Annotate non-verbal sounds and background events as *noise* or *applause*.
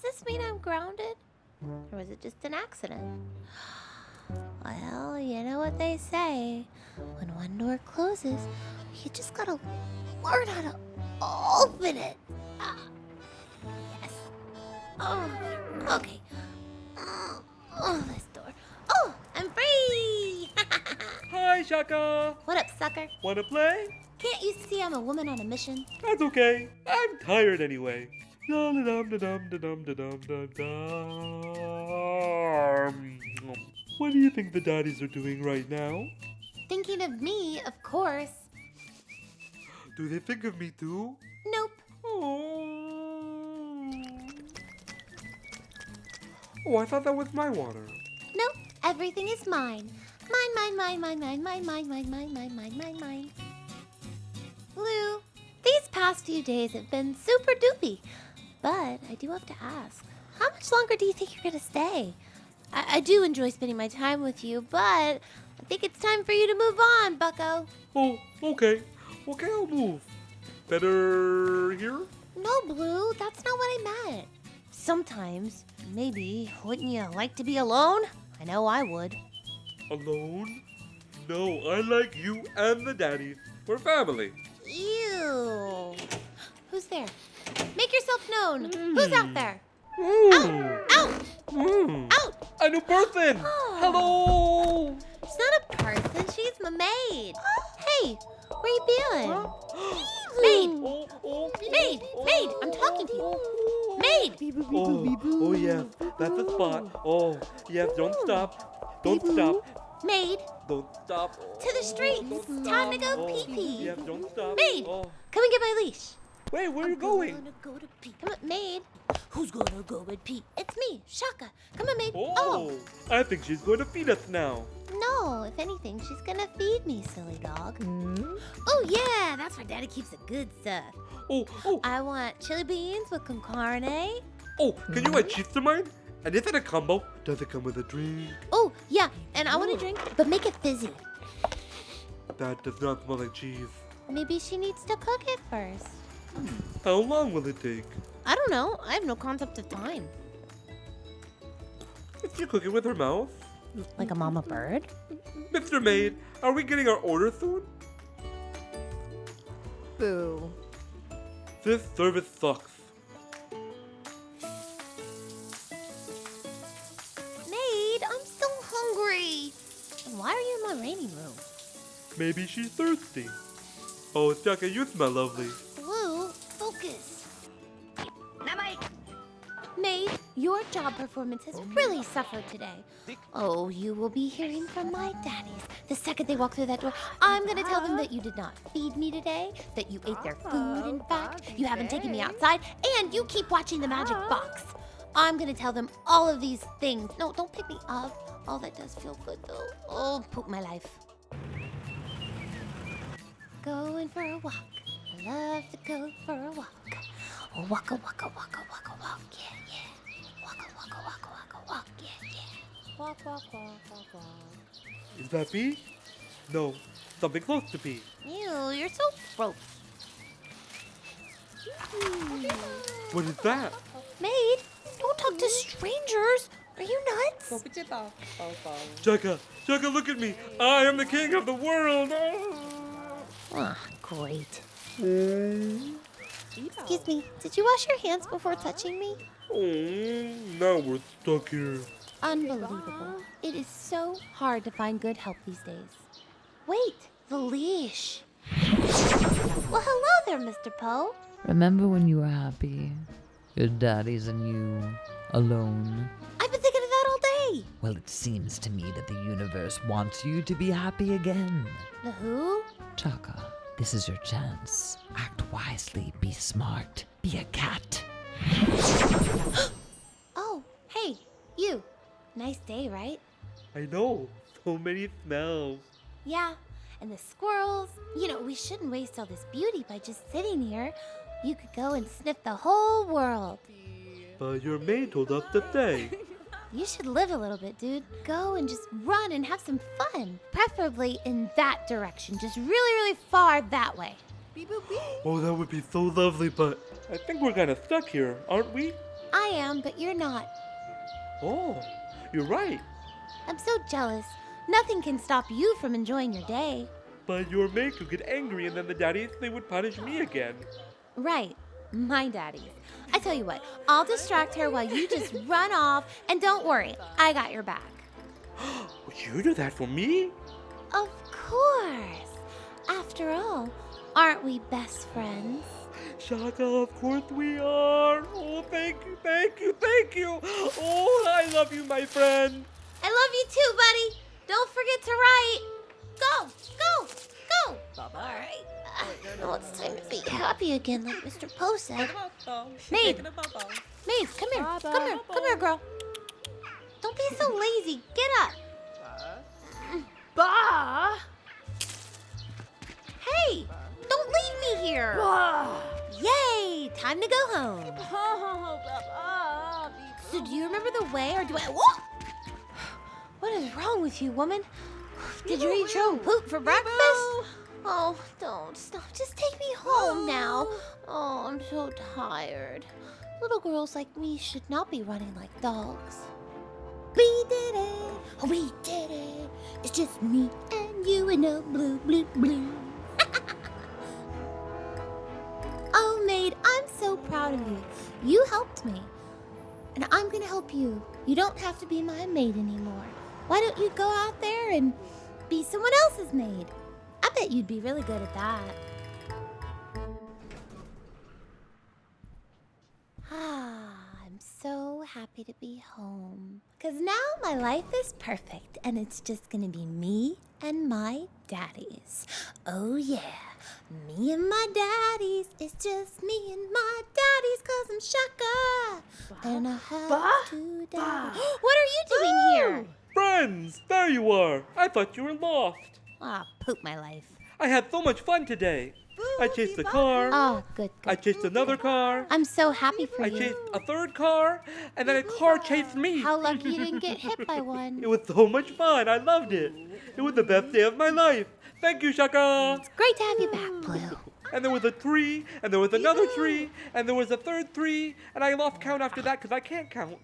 Does this mean I'm grounded? Or was it just an accident? *gasps* Well, you know what they say. When one door closes, you just gotta learn how to open it. Ah, yes. Oh, okay. Oh, oh, this door. Oh, I'm free! *laughs* Hi, Shaka. what up, sucker? Wanna play? Can't you see I'm a woman on a mission? That's okay. I'm tired anyway. What do you think the daddies are doing right now? Thinking of me, of course. Do they think of me too? Nope. Oh. Oh, I thought that was my water. Nope. Everything is mine. Mine, mine, mine, mine, mine, mine, mine, mine, mine, mine, mine, mine, mine. Lou, these past few days have been super doopy. But I do have to ask, how much longer do you think you're gonna stay? I, I do enjoy spending my time with you, but I think it's time for you to move on, bucko. Oh, okay. Okay, I'll move. Better here? No, Blue, that's not what I meant. Sometimes, maybe, wouldn't you like to be alone? I know I would. Alone? No, I like you and the daddies. We're family. Ew. Who's there? Make yourself known. Who's out there? Mm. Out! Mm. Out! A new person! Hello! She's not a person, she's my maid. Hey, where are you been? *gasps* Maid! *gasps* Oh, oh, Maid! Maid! I'm talking to you. Maid! Oh, oh yes, that's the spot. Oh, yes, don't stop. Don't stop. Maid! Don't stop. To the streets. Time to go Oh, pee-pee. Yes, don't stop. Maid! Oh. Come and get my leash. Wait, where are you going? I'm going? Gonna go to pee. Come on, maid. Who's gonna go with pee? It's me, Shaka. Come on, maid. Oh, oh. I think she's going to feed us now. No, if anything, she's gonna feed me, silly dog. Hmm? Oh yeah, that's where Daddy keeps the good stuff. Oh, oh, I want chili beans with con carne. oh, can you add hmm? cheese to mine? And is it a combo? Does it come with a drink? Oh yeah, and I want a drink, but make it fizzy. That does not smell like cheese. Maybe she needs to cook it first. How long will it take? I don't know. I have no concept of time. Is she cooking with her mouth? Like a mama bird? Mr. Maid, are we getting our order soon? Boo. This service sucks. Maid, I'm so hungry. Why are you in my waiting room? Maybe she's thirsty. Oh, Chaka, you smell lovely. Job performance has oh. really suffered today. Oh, you will be hearing from my daddies. The second they walk through that door, I'm gonna tell them that you did not feed me today, that you ate their food, in ah, fact, you haven't taken me outside, and you keep watching the magic ah. box. I'm gonna tell them all of these things. No, don't pick me up. Oh, that does feel good though. Oh, poop my life. Going for a walk. I love to go for a walk. Oh, waka waka waka waka walk, yeah, yeah. Is that pee? No, something close to pee. Ew, you're so gross. What is that? Maid, don't talk to strangers. Are you nuts? Chaka, Chaka, look at me. I am the king of the world. Ah, great. Excuse me, did you wash your hands before touching me? Oh, now we're stuck here. Unbelievable. It is so hard to find good help these days. Wait, the leash. Well, hello there, Mr. Poe. Remember when you were happy? Your daddies and you alone? I've been thinking of that all day. Well, it seems to me that the universe wants you to be happy again. The who? Chaka, this is your chance. Act wisely, be smart, be a cat. *gasps* Oh, hey, you. Nice day, right? I know. *laughs* So many smells. Yeah, and the squirrels. You know, we shouldn't waste all this beauty by just sitting here. You could go and sniff the whole world. But your maid told us to stay. *laughs* You should live a little bit, dude. Go and just run and have some fun. Preferably in that direction, just really, really far that way. oh, that would be so lovely, but I think we're kind of stuck here, aren't we? I am, but you're not. Oh, you're right. I'm so jealous. Nothing can stop you from enjoying your day. But your maid could get angry and then the daddies, they would punish me again. Right, my daddies. I tell you what, I'll distract her while you just *laughs* run off, and don't worry, I got your back. *gasps* Would you do that for me? Of course. After all, aren't we best friends? Shaka, of course we are. Oh, thank you, thank you, thank you. Oh, I love you, my friend. I love you too, buddy. Don't forget to write. Go, go, go. All right. Now it's time to be happy again, like Mr. Poe said. Maid, maid, come here, come here, come here, girl. Don't be so lazy. Get up. Bah! Hey, don't leave me here. Bah! Time to go home. *laughs* So, do you remember the way, or do I? Whoa! What is wrong with you, woman? Did you eat your own poop for breakfast? Oh, don't stop. Just take me home now. Oh, I'm so tired. Little girls like me should not be running like dogs. We did it. We did it. It's just me and you and a blue, blue, blue. Proud of you. You helped me. And I'm gonna help you. You don't have to be my maid anymore. Why don't you go out there and be someone else's maid? I bet you'd be really good at that. *sighs* Ah, so happy to be home. Because now my life is perfect and it's just gonna be me and my daddies. Oh, yeah. Me and my daddies. It's just me and my daddies because I'm Shaka. And I have Bah, two daddies. *gasps* What are you doing here? Friends, there you are. I thought you were lost. Ah, poop my life. I had so much fun today. I chased a car. Oh, good, I good. chased another car. I'm so happy for I you. I chased a third car, and then a car chased me. How lucky you didn't get *laughs* hit by one. It was so much fun. I loved it. It was the best day of my life. Thank you, Shaka. It's great to have you back, Blue. And there was a tree, and there was another tree, and there was a third tree, and I lost count after that because I can't count.